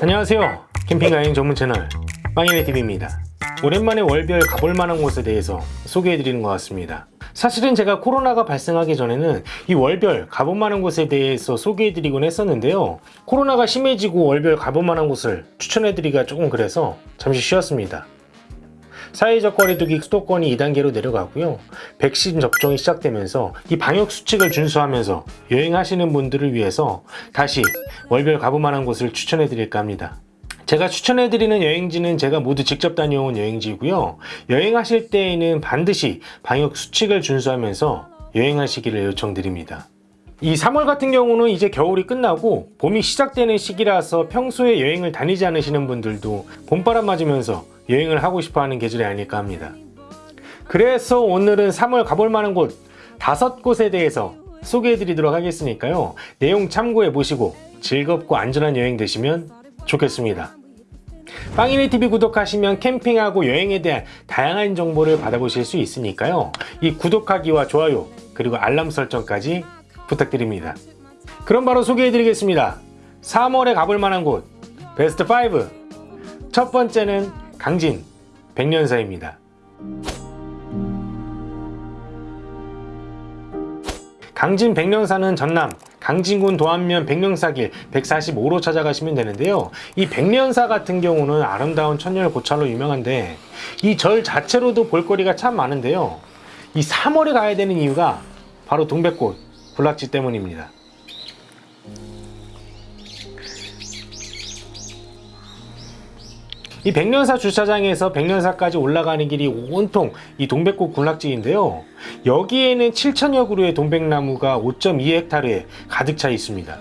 안녕하세요. 캠핑 여행 전문 채널 빵이네TV입니다. 오랜만에 월별 가볼 만한 곳에 대해서 소개해 드리는 것 같습니다. 사실은 제가 코로나가 발생하기 전에는 이 월별 가볼 만한 곳에 대해서 소개해 드리곤 했었는데요. 코로나가 심해지고 월별 가볼 만한 곳을 추천해 드리기가 조금 그래서 잠시 쉬었습니다 사회적 거리두기 수도권이 2단계로 내려가고요. 백신 접종이 시작되면서 이 방역 수칙을 준수하면서 여행하시는 분들을 위해서 다시 월별 가볼 만한 곳을 추천해 드릴까 합니다. 제가 추천해 드리는 여행지는 제가 모두 직접 다녀온 여행지고요. 여행하실 때에는 반드시 방역 수칙을 준수하면서 여행하시기를 요청드립니다. 이 3월 같은 경우는 이제 겨울이 끝나고 봄이 시작되는 시기라서 평소에 여행을 다니지 않으시는 분들도 봄바람 맞으면서 여행을 하고 싶어 하는 계절이 아닐까 합니다. 그래서 오늘은 3월 가볼 만한 곳 다섯 곳에 대해서 소개해 드리도록 하겠으니까요. 내용 참고해 보시고 즐겁고 안전한 여행 되시면 좋겠습니다. 빵이네TV 구독하시면 캠핑하고 여행에 대한 다양한 정보를 받아보실 수 있으니까요. 이 구독하기와 좋아요 그리고 알람 설정까지 부탁드립니다. 그럼 바로 소개해 드리겠습니다. 3월에 가볼 만한 곳 베스트 5첫 번째는 강진 백년사입니다. 강진 백년사는 전남 강진군 도안면 백년사길 145로 찾아가시면 되는데요. 이 백년사 같은 경우는 아름다운 천년 고찰로 유명한데 이 절 자체로도 볼거리가 참 많은데요. 이 3월에 가야 되는 이유가 바로 동백꽃 군락지 때문입니다. 이 백년사 주차장에서 백년사까지 올라가는 길이 온통 이 동백꽃 군락지인데요. 여기에는 7천여 그루의 동백나무가 5.2헥타르에 가득 차 있습니다.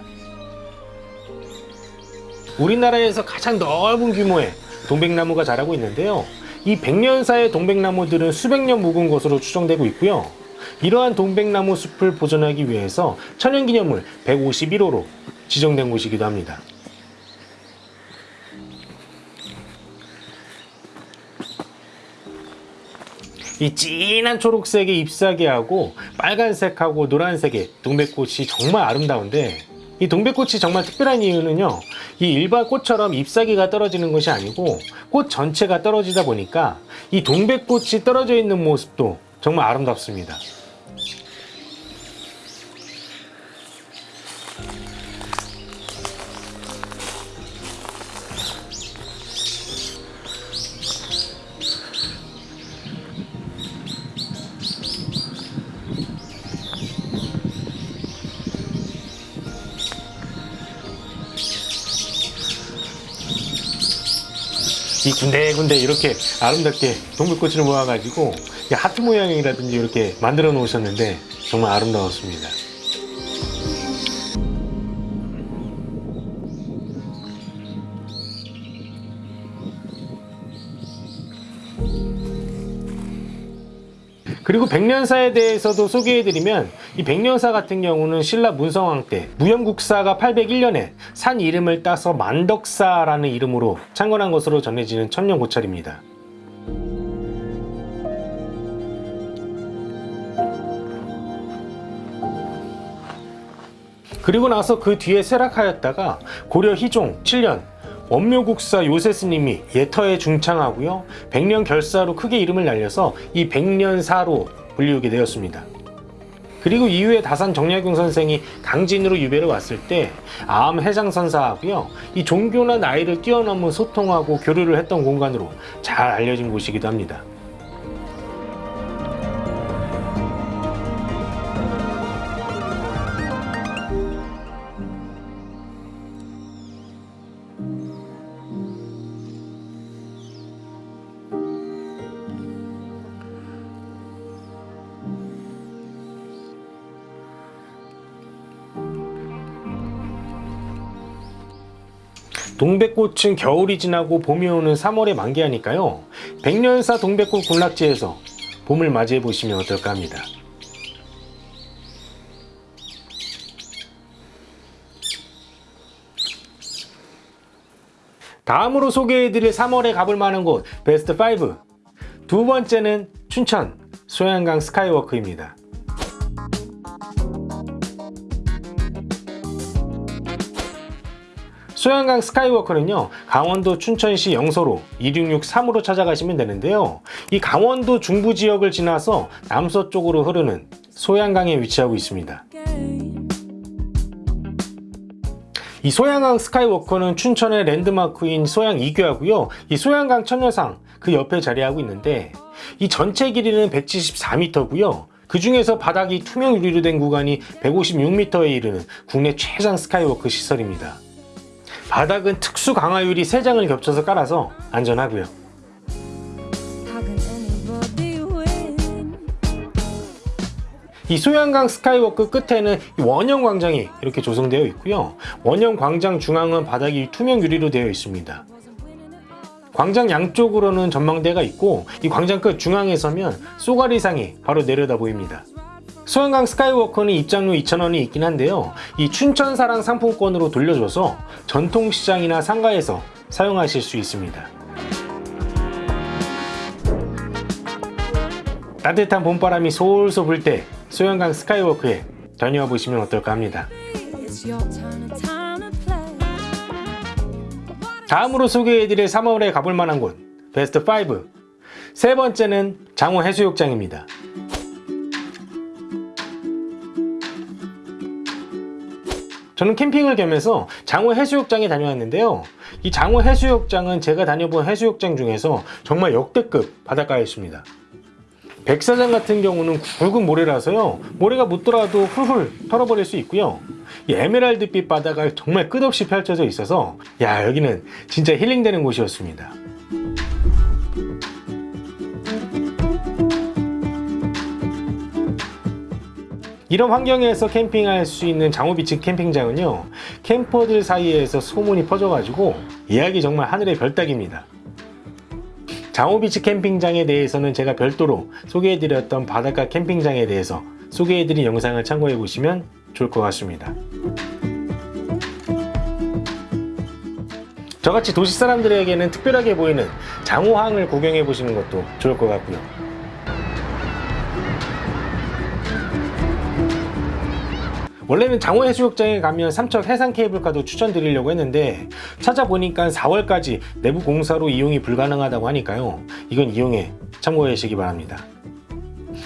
우리나라에서 가장 넓은 규모의 동백나무가 자라고 있는데요. 이 백년사의 동백나무들은 수백 년 묵은 것으로 추정되고 있고요. 이러한 동백나무 숲을 보존하기 위해서 천연기념물 151호로 지정된 곳이기도 합니다. 이 진한 초록색의 잎사귀하고 빨간색하고 노란색의 동백꽃이 정말 아름다운데 이 동백꽃이 정말 특별한 이유는요 이 일반 꽃처럼 잎사귀가 떨어지는 것이 아니고 꽃 전체가 떨어지다 보니까 이 동백꽃이 떨어져 있는 모습도 정말 아름답습니다 이 군데군데 이렇게 아름답게 동백꽃을 모아가지고 하트 모양이라든지 이렇게 만들어 놓으셨는데 정말 아름다웠습니다. 그리고 백년사에 대해서도 소개해드리면 이 백년사 같은 경우는 신라 문성왕 때 무영국사가 801년에 산 이름을 따서 만덕사라는 이름으로 창건한 것으로 전해지는 천년 고찰입니다. 그리고 나서 그 뒤에 쇠락하였다가 고려 희종 7년 원묘국사 요세스님이 예터에 중창하고요. 백년 결사로 크게 이름을 날려서 이 백년사로 불리우게 되었습니다. 그리고 이후에 다산 정약용 선생이 강진으로 유배를 왔을 때 아암 해장선사하고요. 이 종교나 나이를 뛰어넘은 소통하고 교류를 했던 공간으로 잘 알려진 곳이기도 합니다 동백꽃은 겨울이 지나고 봄이 오는 3월에 만개하니까요. 백년사 동백꽃 군락지에서 봄을 맞이해 보시면 어떨까 합니다. 다음으로 소개해드릴 3월에 가볼 만한 곳 베스트 5 두 번째는 춘천 소양강 스카이워크입니다 소양강 스카이워크는요 강원도 춘천시 영서로 2663으로 찾아가시면 되는데요. 이 강원도 중부 지역을 지나서 남서쪽으로 흐르는 소양강에 위치하고 있습니다. 이 소양강 스카이워크는 춘천의 랜드마크인 소양2교하고요. 이 소양강 처녀상 그 옆에 자리하고 있는데 이 전체 길이는 174m고요. 그 중에서 바닥이 투명 유리로 된 구간이 156m에 이르는 국내 최장 스카이워크 시설입니다 바닥은 특수 강화 유리 3장을 겹쳐서 깔아서 안전하고요? 이 소양강 스카이워크 끝에는 이 원형 광장이 이렇게 조성되어 있고요. 원형 광장 중앙은 바닥이 투명 유리로 되어 있습니다. 광장 양쪽으로는 전망대가 있고 이 광장 끝 중앙에 서면 쏘가리상이 바로 내려다 보입니다 소양강 스카이워크는 입장료 2,000원이 있긴 한데요 이 춘천사랑 상품권으로 돌려줘서 전통시장이나 상가에서 사용하실 수 있습니다 따뜻한 봄바람이 솔솔 불 때 소양강 스카이워크에 다녀와 보시면 어떨까 합니다. 다음으로 소개해드릴 3월에 가볼 만한 곳 베스트 5. 세 번째는 장호 해수욕장입니다. 저는 캠핑을 겸해서 장호 해수욕장에 다녀왔는데요. 이 장호 해수욕장은 제가 다녀본 해수욕장 중에서 정말 역대급 바닷가였습니다. 백사장 같은 경우는 굵은 모래라서요 모래가 묻더라도 훌훌 털어버릴 수 있고요 이 에메랄드빛 바다가 정말 끝없이 펼쳐져 있어서 야 여기는 진짜 힐링되는 곳이었습니다 이런 환경에서 캠핑할 수 있는 장호비치 캠핑장은요 캠퍼들 사이에서 소문이 퍼져가지고 예약이 정말 하늘의 별따기입니다 장호비치 캠핑장에 대해서는 제가 별도로 소개해드렸던 바닷가 캠핑장에 대해서 소개해드린 영상을 참고해 보시면 좋을 것 같습니다. 저같이 도시 사람들에게는 특별하게 보이는 장호항을 구경해 보시는 것도 좋을 것 같고요. 원래는 장호 해수욕장에 가면 삼척 해상 케이블카도 추천드리려고 했는데 찾아보니까 4월까지 내부 공사로 이용이 불가능하다고 하니까요. 이건 이용에 참고해 주시기 바랍니다.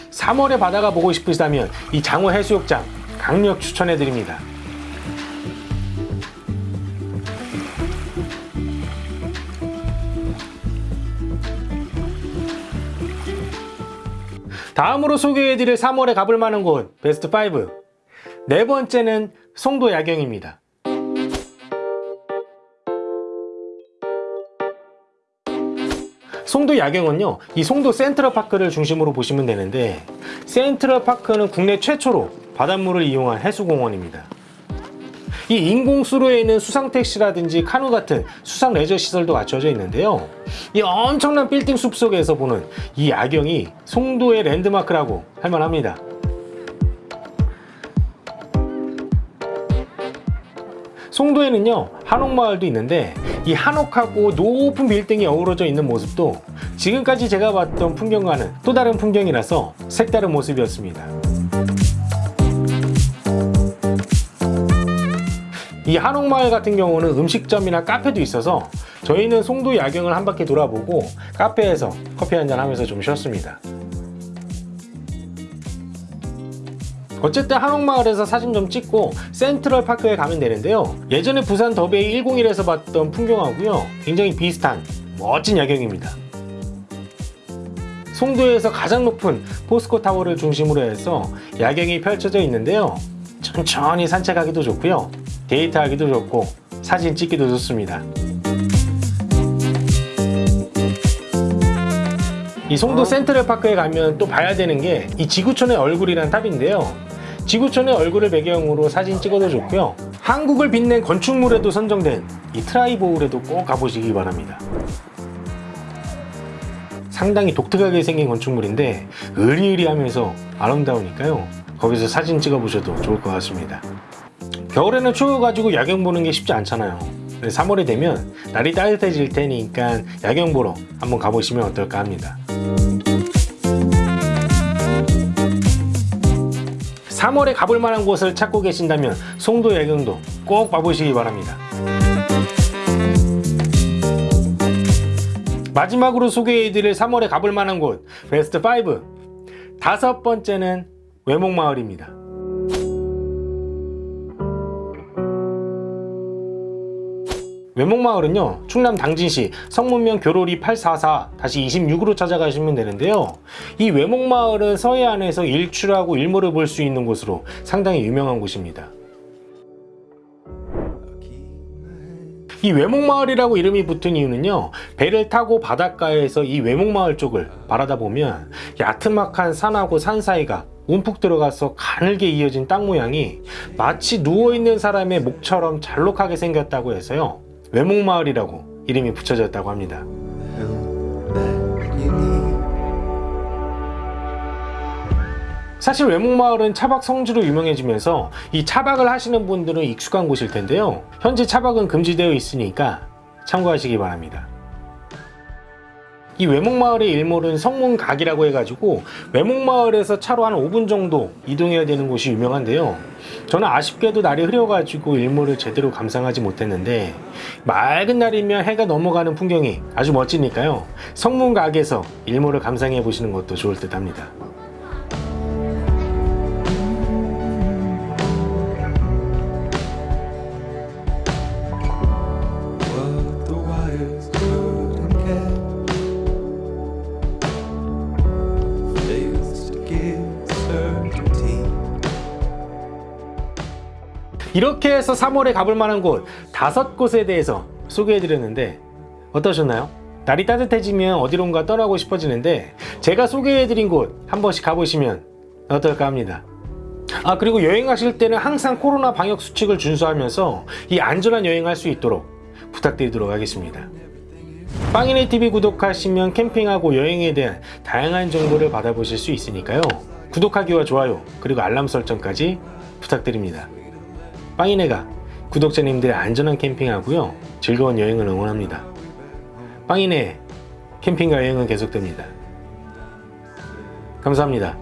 3월에 바다가 보고 싶으시다면 이 장호 해수욕장 강력 추천해 드립니다. 다음으로 소개해드릴 3월에 가볼 만한 곳 베스트 5 네 번째는 송도 야경입니다. 송도 야경은요 이 송도 센트럴파크를 중심으로 보시면 되는데 센트럴파크는 국내 최초로 바닷물을 이용한 해수공원입니다. 이 인공수로에 있는 수상택시라든지 카누 같은 수상 레저 시설도 갖춰져 있는데요. 이 엄청난 빌딩 숲속에서 보는 이 야경이 송도의 랜드마크라고 할 만합니다 송도에는요 한옥마을도 있는데 이 한옥하고 높은 빌딩이 어우러져 있는 모습도 지금까지 제가 봤던 풍경과는 또 다른 풍경이라서 색다른 모습이었습니다. 이 한옥마을 같은 경우는 음식점이나 카페도 있어서 저희는 송도 야경을 한 바퀴 돌아보고 카페에서 커피 한 잔 하면서 좀 쉬었습니다 어쨌든 한옥마을에서 사진 좀 찍고 센트럴파크에 가면 되는데요. 예전에 부산 더베이 101에서 봤던 풍경하고요. 굉장히 비슷한 멋진 야경입니다. 송도에서 가장 높은 포스코 타워를 중심으로 해서 야경이 펼쳐져 있는데요. 천천히 산책하기도 좋고요. 데이트하기도 좋고 사진 찍기도 좋습니다. 이 송도 센트럴파크에 가면 또 봐야 되는 게 이 지구촌의 얼굴이란 탑인데요 지구촌의 얼굴을 배경으로 사진 찍어도 좋고요. 한국을 빛낸 건축물에도 선정된 이 트라이보울에도 꼭 가보시기 바랍니다. 상당히 독특하게 생긴 건축물인데 으리으리하면서 아름다우니까요. 거기서 사진 찍어 보셔도 좋을 것 같습니다. 겨울에는 추워가지고 야경 보는 게 쉽지 않잖아요. 3월이 되면 날이 따뜻해질 테니까 야경 보러 한번 가보시면 어떨까 합니다 3월에 가볼 만한 곳을 찾고 계신다면 송도 야경도 꼭 봐보시기 바랍니다. 마지막으로 소개해드릴 3월에 가볼 만한 곳 베스트 5 다섯 번째는 외목마을입니다. 외목마을은요 충남 당진시 성문면 교로리 844-26으로 찾아가시면 되는데요. 이 외목마을은 서해안에서 일출하고 일몰을 볼 수 있는 곳으로 상당히 유명한 곳입니다. 이 외목마을이라고 이름이 붙은 이유는요 배를 타고 바닷가에서 이 외목마을 쪽을 바라다 보면 야트막한 산하고 산 사이가 움푹 들어가서 가늘게 이어진 땅 모양이 마치 누워있는 사람의 목처럼 잘록하게 생겼다고 해서요 외목마을이라고 이름이 붙여졌다고 합니다. 사실 외목마을은 차박 성지로 유명해지면서 이 차박을 하시는 분들은 익숙한 곳일 텐데요. 현재 차박은 금지되어 있으니까 참고하시기 바랍니다 이 외목마을의 일몰은 성문각이라고 해가지고 외목마을에서 차로 한 5분 정도 이동해야 되는 곳이 유명한데요. 저는 아쉽게도 날이 흐려가지고 일몰을 제대로 감상하지 못했는데 맑은 날이면 해가 넘어가는 풍경이 아주 멋지니까요. 성문각에서 일몰을 감상해 보시는 것도 좋을 듯 합니다 이렇게 해서 3월에 가볼 만한 곳 다섯 곳에 대해서 소개해드렸는데 어떠셨나요? 날이 따뜻해지면 어디론가 떠나고 싶어지는데 제가 소개해드린 곳 한 번씩 가보시면 어떨까 합니다. 아 그리고 여행 하실 때는 항상 코로나 방역 수칙을 준수하면서 이 안전한 여행할 수 있도록 부탁드리도록 하겠습니다. 빵이네 TV 구독하시면 캠핑하고 여행에 대한 다양한 정보를 받아보실 수 있으니까요. 구독하기와 좋아요 그리고 알람 설정까지 부탁드립니다. 빵이네가 구독자님들의 안전한 캠핑하고요 즐거운 여행을 응원합니다. 빵이네 캠핑과 여행은 계속됩니다. 감사합니다.